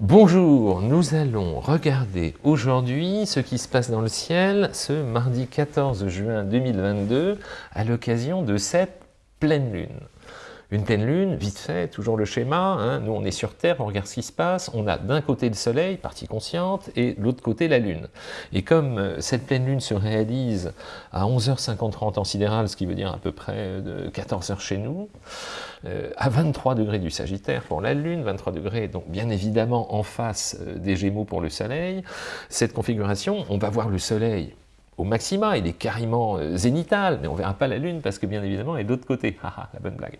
Bonjour, nous allons regarder aujourd'hui ce qui se passe dans le ciel ce mardi 14 juin 2022 à l'occasion de cette pleine lune. Une pleine lune, vite fait, toujours le schéma, hein. nous on est sur Terre, on regarde ce qui se passe, on a d'un côté le soleil, partie consciente, et de l'autre côté la lune. Et comme euh, cette pleine lune se réalise à 11h53 en sidéral, ce qui veut dire à peu près de 14h chez nous, euh, à 23 degrés du Sagittaire pour la Lune, 23 degrés, donc bien évidemment en face euh, des Gémeaux pour le Soleil, cette configuration, on va voir le Soleil au maxima, il est carrément euh, zénital, mais on ne verra pas la Lune parce que bien évidemment elle est de l'autre côté. Haha, la bonne blague.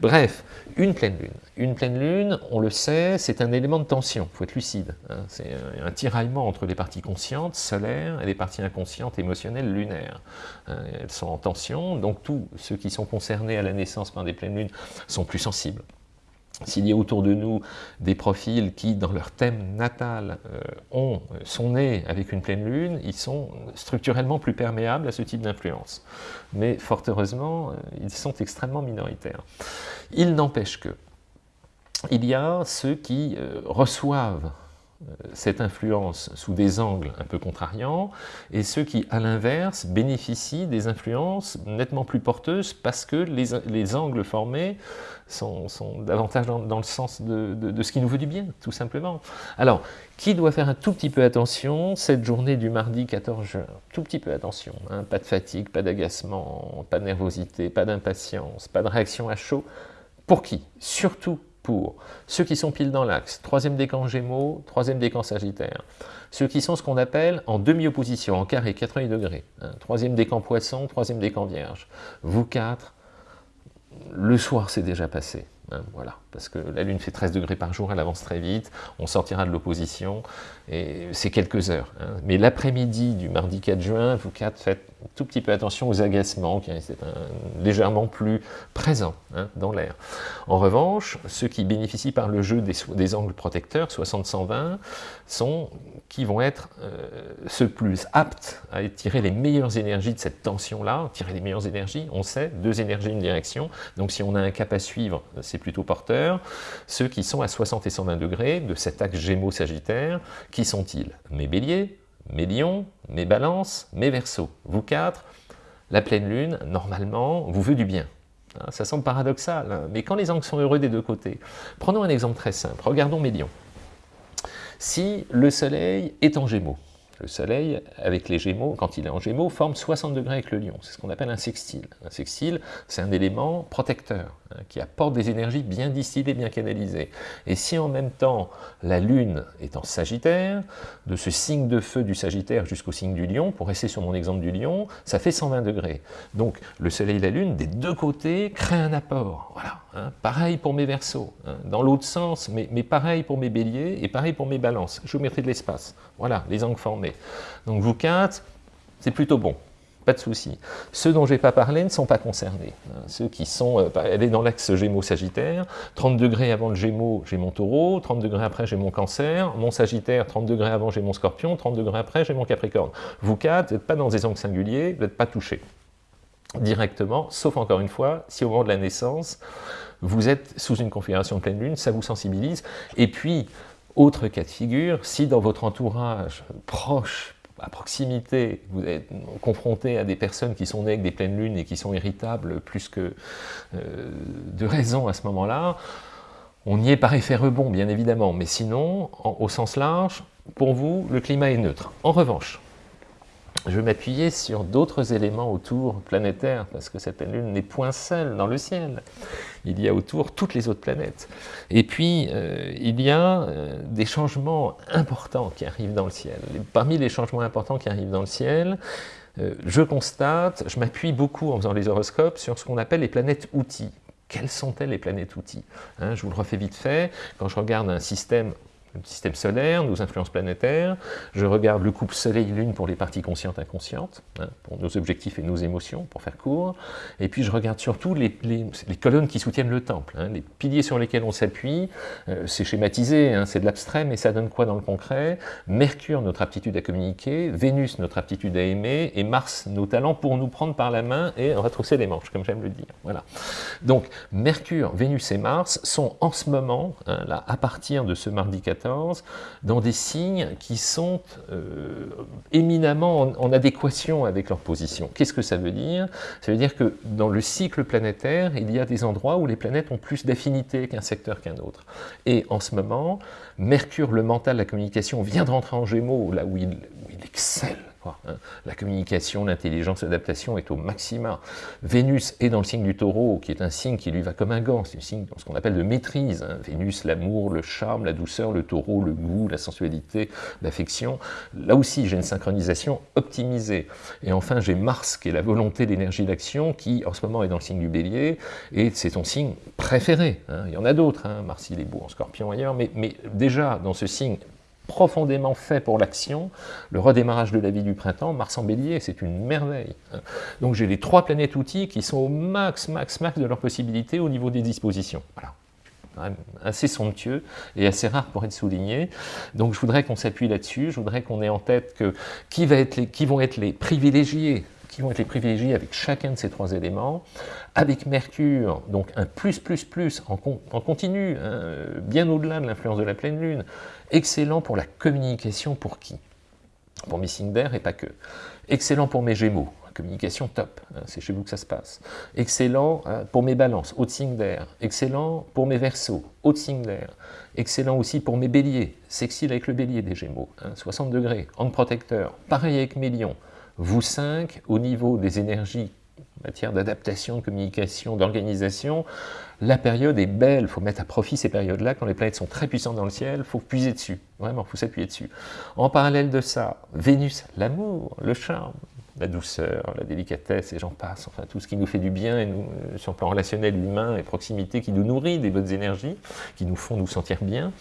Bref, une pleine Lune. Une pleine Lune, on le sait, c'est un élément de tension, il faut être lucide. Hein. C'est un, tiraillement entre les parties conscientes, solaires, et les parties inconscientes, émotionnelles, lunaires. Hein. Elles sont en tension, donc tous ceux qui sont concernés à la naissance par des pleines lunes sont plus sensibles. S'il y a autour de nous des profils qui, dans leur thème natal, euh, ont, sont nés avec une pleine lune, ils sont structurellement plus perméables à ce type d'influence. Mais fort heureusement, euh, ils sont extrêmement minoritaires. Il n'empêche que, il y a ceux qui euh, reçoivent cette influence sous des angles un peu contrariants, et ceux qui, à l'inverse, bénéficient des influences nettement plus porteuses parce que les, angles formés sont, davantage dans, le sens de, ce qui nous veut du bien, tout simplement. Alors, qui doit faire un tout petit peu attention cette journée du mardi 14 juin? Tout petit peu attention, hein. pas de fatigue, pas d'agacement, pas de nervosité, pas d'impatience, pas de réaction à chaud. Pour qui? Surtout ceux qui sont pile dans l'axe, troisième décan Gémeaux, troisième décan Sagittaire, ceux qui sont ce qu'on appelle en demi-opposition, en carré 80 degrés, hein, troisième décan Poisson, troisième décan Vierge. Vous quatre, le soir c'est déjà passé, hein, voilà, parce que la Lune fait 13 degrés par jour, elle avance très vite, on sortira de l'opposition, et c'est quelques heures. Hein. Mais l'après-midi du mardi 4 juin, vous quatre faites tout petit peu attention aux agacements qui restent légèrement plus présents hein, dans l'air. En revanche, ceux qui bénéficient par le jeu des, angles protecteurs, 60-120, sont qui vont être euh, ceux plus aptes à tirer les meilleures énergies de cette tension-là, tirer les meilleures énergies, on sait, deux énergies, une direction, donc si on a un cap à suivre, c'est plutôt porteur. Ceux qui sont à 60 et 120 degrés de cet axe Gémeaux-Sagittaire, qui sont-ils Mes béliers, mes lions, mes balances, mes versos? Vous quatre, la pleine lune, normalement, vous veut du bien. Hein, ça semble paradoxal, hein, mais quand les angles sont heureux des deux côtés, prenons un exemple très simple, regardons mes lions. Si le soleil est en gémeaux, le soleil, avec les gémeaux, quand il est en gémeaux, forme 60 degrés avec le lion. C'est ce qu'on appelle un sextile. Un sextile, c'est un élément protecteur, hein, qui apporte des énergies bien distillées, bien canalisées. Et si en même temps, la lune est en sagittaire, de ce signe de feu du sagittaire jusqu'au signe du lion, pour rester sur mon exemple du lion, ça fait 120 degrés. Donc, le soleil et la lune, des deux côtés, créent un apport. Voilà. Hein. Pareil pour mes versos. Hein. Dans l'autre sens, mais, pareil pour mes béliers, et pareil pour mes balances. Géométrie de l'espace. Voilà, les angles formés. Donc vous quatre, c'est plutôt bon, pas de souci. Ceux dont je n'ai pas parlé ne sont pas concernés. Hein. Ceux qui sont, euh, elle est dans l'axe Gémeaux-Sagittaire, 30 degrés avant le Gémeaux, j'ai mon Taureau, 30 degrés après j'ai mon Cancer, mon Sagittaire, 30 degrés avant j'ai mon Scorpion, 30 degrés après j'ai mon Capricorne. Vous quatre, vous n'êtes pas dans des angles singuliers, vous n'êtes pas touchés directement, sauf encore une fois, si au moment de la naissance, vous êtes sous une configuration de pleine lune, ça vous sensibilise, et puis autre cas de figure, si dans votre entourage proche, à proximité, vous êtes confronté à des personnes qui sont nées avec des pleines lunes et qui sont irritables plus que euh, de raison à ce moment-là, on y est par effet rebond, bien évidemment, mais sinon, au sens large, pour vous, le climat est neutre. En revanche, je vais m'appuyer sur d'autres éléments autour planétaires, parce que cette lune n'est point seule dans le ciel. Il y a autour toutes les autres planètes. Et puis, euh, il y a euh, des changements importants qui arrivent dans le ciel. parmi les changements importants qui arrivent dans le ciel, euh, je constate, je m'appuie beaucoup en faisant les horoscopes sur ce qu'on appelle les planètes outils. Quelles sont-elles les planètes outils? Hein, Je vous le refais vite fait, quand je regarde un système système solaire, nos influences planétaires, je regarde le couple Soleil-Lune pour les parties conscientes inconscientes, hein, pour nos objectifs et nos émotions, pour faire court, et puis je regarde surtout les, colonnes qui soutiennent le temple, hein, les piliers sur lesquels on s'appuie, euh, c'est schématisé, hein, c'est de l'abstrait, mais ça donne quoi dans le concret? Mercure, notre aptitude à communiquer, Vénus, notre aptitude à aimer, et Mars, nos talents pour nous prendre par la main et retrousser les manches, comme j'aime le dire. Voilà. Donc, Mercure, Vénus et Mars sont en ce moment, là, à partir de ce mardi 14, 14 dans des signes qui sont euh, éminemment en, adéquation avec leur position. Qu'est-ce que ça veut dire? Ça veut dire que dans le cycle planétaire, il y a des endroits où les planètes ont plus d'affinité qu'un secteur qu'un autre. Et en ce moment, Mercure, le mental, la communication, vient de rentrer en Gémeaux, là où il, excelle. La communication, l'intelligence, l'adaptation est au maxima. Vénus est dans le signe du taureau, qui est un signe qui lui va comme un gant, c'est un signe ce qu'on appelle de maîtrise. Hein. Vénus, l'amour, le charme, la douceur, le taureau, le goût, la sensualité, l'affection. Là aussi, j'ai une synchronisation optimisée. Et enfin, j'ai Mars, qui est la volonté, l'énergie d'action, qui en ce moment est dans le signe du bélier, et c'est ton signe préféré. Hein. Il y en a d'autres, Mars il est beau en scorpion ailleurs, mais, mais déjà dans ce signe profondément fait pour l'action, le redémarrage de la vie du printemps, Mars en bélier, c'est une merveille. Donc j'ai les trois planètes outils qui sont au max, max, max de leurs possibilités au niveau des dispositions. Voilà assez somptueux et assez rare pour être souligné. Donc je voudrais qu'on s'appuie là-dessus, je voudrais qu'on ait en tête que qui, va être les, qui vont être les privilégiés qui vont être privilégiés avec chacun de ces trois éléments, avec Mercure, donc un plus, plus, plus en, continu, hein, bien au-delà de l'influence de la pleine lune, excellent pour la communication pour qui? Pour mes signes d'air et pas que. Excellent pour mes gémeaux, communication top, hein, c'est chez vous que ça se passe. Excellent hein, pour mes balances, haute signe d'air. Excellent pour mes versos, haute signe d'air. Excellent aussi pour mes béliers, sexy avec le bélier des gémeaux, 60 degrés, en protecteur. Pareil avec mes lions, vous cinq, au niveau des énergies en matière d'adaptation, de communication, d'organisation, la période est belle, il faut mettre à profit ces périodes-là, quand les planètes sont très puissantes dans le ciel, il faut puiser dessus, vraiment, il faut s'appuyer dessus. En parallèle de ça, Vénus, l'amour, le charme, la douceur, la délicatesse, et j'en passe, enfin tout ce qui nous fait du bien, et nous, euh, sur le plan relationnel, humain et proximité, qui nous nourrit des bonnes énergies, qui nous font nous sentir bien,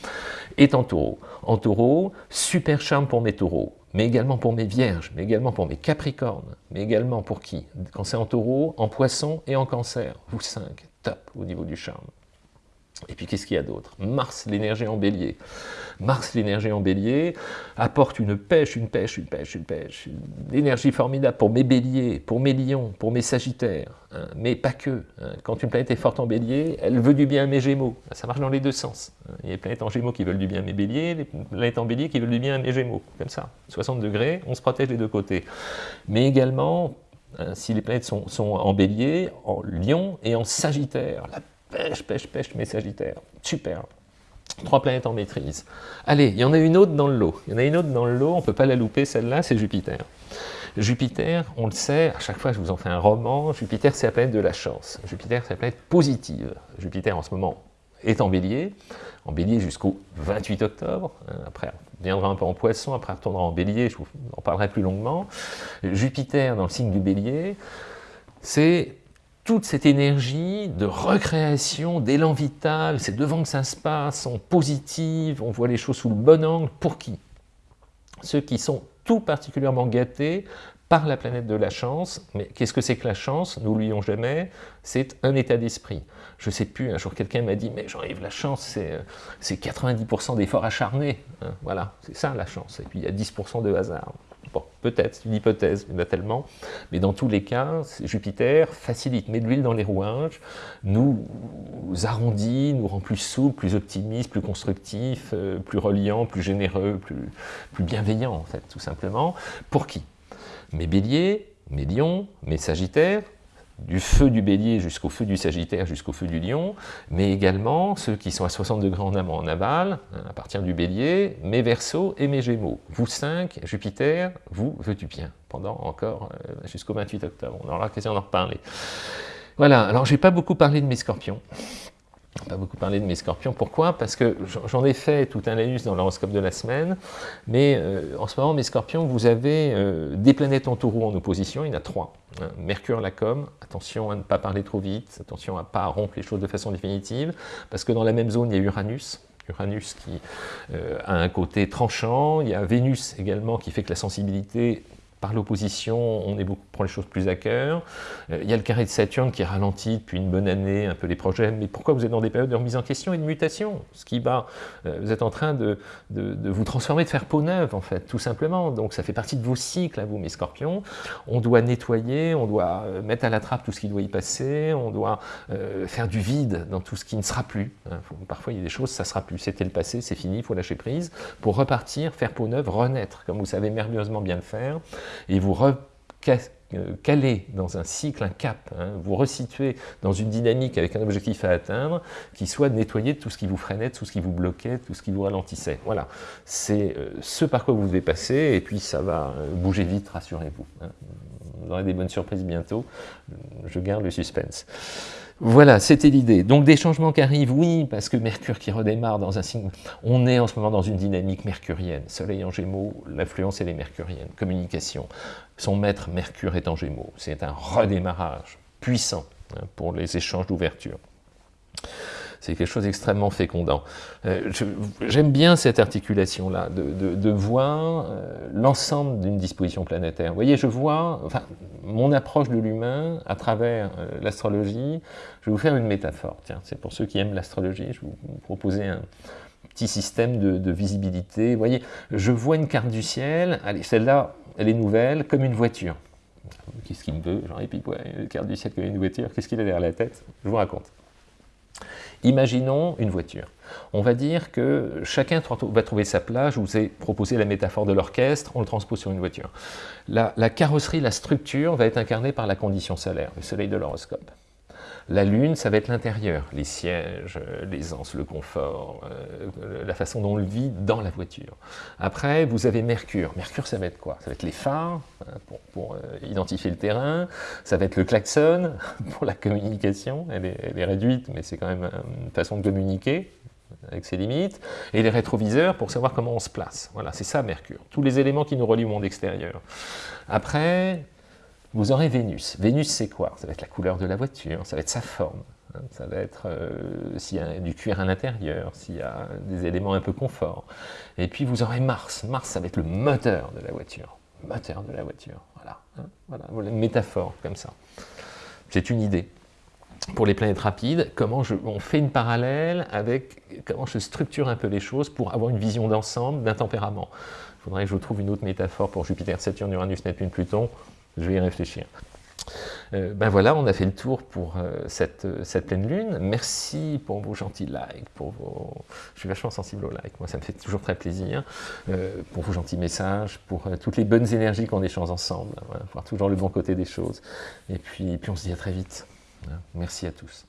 est en taureau. En taureau, super charme pour mes taureaux, mais également pour mes vierges, mais également pour mes capricornes, mais également pour qui? Quand c'est en taureau, en poisson et en cancer, vous cinq, top au niveau du charme. Et puis qu'est-ce qu'il y a d'autre? Mars, l'énergie en bélier. Mars, l'énergie en bélier, apporte une pêche, une pêche, une pêche, une pêche, une énergie formidable pour mes béliers, pour mes lions, pour mes sagittaires, hein. mais pas que. Hein. Quand une planète est forte en bélier, elle veut du bien à mes gémeaux. Ça marche dans les deux sens. Hein. Il y a des planètes en gémeaux qui veulent du bien à mes béliers, les planètes en bélier qui veulent du bien à mes gémeaux. Comme ça, 60 degrés, on se protège des deux côtés. Mais également, si les planètes sont, en bélier, en lion et en sagittaire, Pêche, pêche, pêche, mes Sagittaires. Super. Trois planètes en maîtrise. Allez, il y en a une autre dans le lot. Il y en a une autre dans le lot, on ne peut pas la louper, celle-là, c'est Jupiter. Jupiter, on le sait, à chaque fois je vous en fais un roman, Jupiter c'est la planète de la chance. Jupiter c'est la planète positive. Jupiter en ce moment est en bélier, en bélier jusqu'au 28 octobre, hein, après on viendra un peu en poisson, après on retournera en bélier, je vous en parlerai plus longuement. Jupiter dans le signe du bélier, c'est toute cette énergie de recréation, d'élan vital, c'est devant que ça se passe, on positive, on voit les choses sous le bon angle, pour qui? Ceux qui sont tout particulièrement gâtés par la planète de la chance, mais qu'est-ce que c'est que la chance? N'oublions jamais, c'est un état d'esprit. Je ne sais plus, un jour quelqu'un m'a dit, mais Jean-Yves, la chance, c'est 90% d'efforts acharnés. Hein, voilà, c'est ça la chance. Et puis il y a 10% de hasard. Bon, peut-être, c'est une hypothèse, il y a tellement. Mais dans tous les cas, Jupiter facilite, met de l'huile dans les rouages, nous arrondit, nous rend plus souples, plus optimistes, plus constructifs, euh, plus reliants, plus généreux, plus, plus bienveillants, en fait, tout simplement. Pour qui? Mes béliers, mes lions, mes sagittaires, du feu du bélier jusqu'au feu du sagittaire, jusqu'au feu du lion, mais également ceux qui sont à 60 degrés en amont en aval, hein, à partir du bélier, mes versos et mes gémeaux. Vous cinq, Jupiter, vous veut du bien, pendant encore euh, jusqu'au 28 octobre. On aura l'occasion d'en reparler. Voilà, alors j'ai pas beaucoup parlé de mes scorpions pas beaucoup parlé de mes scorpions. Pourquoi? Parce que j'en ai fait tout un laïus dans l'horoscope de la semaine, mais euh, en ce moment, mes scorpions, vous avez euh, des planètes en taureau en opposition, il y en a trois. Hein. Mercure, la com, attention à ne pas parler trop vite, attention à ne pas rompre les choses de façon définitive, parce que dans la même zone, il y a Uranus, Uranus qui euh, a un côté tranchant, il y a Vénus également qui fait que la sensibilité par l'opposition, on est beaucoup, prend les choses plus à cœur. Euh, il y a le carré de Saturne qui ralentit depuis une bonne année un peu les projets. Mais pourquoi vous êtes dans des périodes de remise en question et de mutation? Ce qui va, euh, vous êtes en train de, vous transformer, de faire peau neuve en fait, tout simplement. Donc ça fait partie de vos cycles vous, mes scorpions. On doit nettoyer, on doit euh, mettre à la trappe tout ce qui doit y passer, on doit faire du vide dans tout ce qui ne sera plus. Hein. Parfois il y a des choses, ça sera plus. C'était le passé, c'est fini, il faut lâcher prise pour repartir, faire peau neuve, renaître, comme vous savez merveilleusement bien le faire et vous caler dans un cycle, un cap, hein, vous resituer dans une dynamique avec un objectif à atteindre qui soit de nettoyer tout ce qui vous freinait, tout ce qui vous bloquait, tout ce qui vous ralentissait. Voilà, c'est euh, ce par quoi vous devez passer, et puis ça va euh, bouger vite, rassurez-vous. Hein. Vous aurez des bonnes surprises bientôt, je garde le suspense. Voilà, c'était l'idée. Donc des changements qui arrivent, oui, parce que Mercure qui redémarre dans un signe... On est en ce moment dans une dynamique mercurienne. Soleil en Gémeaux, l'influence elle est mercurienne. Communication. Son maître Mercure est en Gémeaux. C'est un redémarrage puissant hein, pour les échanges d'ouverture. C'est quelque chose d'extrêmement fécondant. Euh, j'aime bien cette articulation-là, de, voir euh, l'ensemble d'une disposition planétaire. Vous voyez, je vois, enfin, mon approche de l'humain à travers euh, l'astrologie, je vais vous faire une métaphore. Tiens, c'est pour ceux qui aiment l'astrologie, je vais vous proposer un petit système de, visibilité. Vous voyez, je vois une carte du ciel, allez, celle-là, elle est nouvelle, comme une voiture. Qu'est-ce qu'il me veut puis, une carte du ciel comme une voiture, qu'est-ce qu'il a derrière la tête? Je vous raconte. Imaginons une voiture. On va dire que chacun va trouver sa place. Je vous ai proposé la métaphore de l'orchestre, on le transpose sur une voiture. La, la, carrosserie, la structure va être incarnée par la condition solaire, le soleil de l'horoscope. La lune, ça va être l'intérieur, les sièges, euh, l'aisance, le confort, euh, la façon dont on le vit dans la voiture. Après, vous avez Mercure. Mercure, ça va être quoi? Ça va être les phares, hein, pour, euh, identifier le terrain. Ça va être le klaxon, pour la communication. Elle est, réduite, mais c'est quand même une façon de communiquer avec ses limites, et les rétroviseurs pour savoir comment on se place. Voilà, c'est ça Mercure. Tous les éléments qui nous relient au monde extérieur. Après, vous aurez Vénus. Vénus, c'est quoi? Ça va être la couleur de la voiture, ça va être sa forme, hein. ça va être euh, s'il y a du cuir à l'intérieur, s'il y a des éléments un peu confort. Et puis vous aurez Mars. Mars, ça va être le moteur de la voiture. Moteur de la voiture, voilà. Hein. voilà, une métaphore comme ça. C'est une idée. Pour les planètes rapides, comment je, on fait une parallèle avec comment je structure un peu les choses pour avoir une vision d'ensemble d'un tempérament? Il faudrait que je trouve une autre métaphore pour Jupiter, Saturne, Uranus, Neptune, Pluton. Je vais y réfléchir. Euh, ben voilà, on a fait le tour pour euh, cette, cette, pleine lune. Merci pour vos gentils likes, pour vos... je suis vachement sensible aux likes, moi ça me fait toujours très plaisir, euh, pour vos gentils messages, pour toutes les bonnes énergies qu'on échange ensemble, voir toujours le bon côté des choses. Et puis, puis on se dit à très vite. Merci à tous.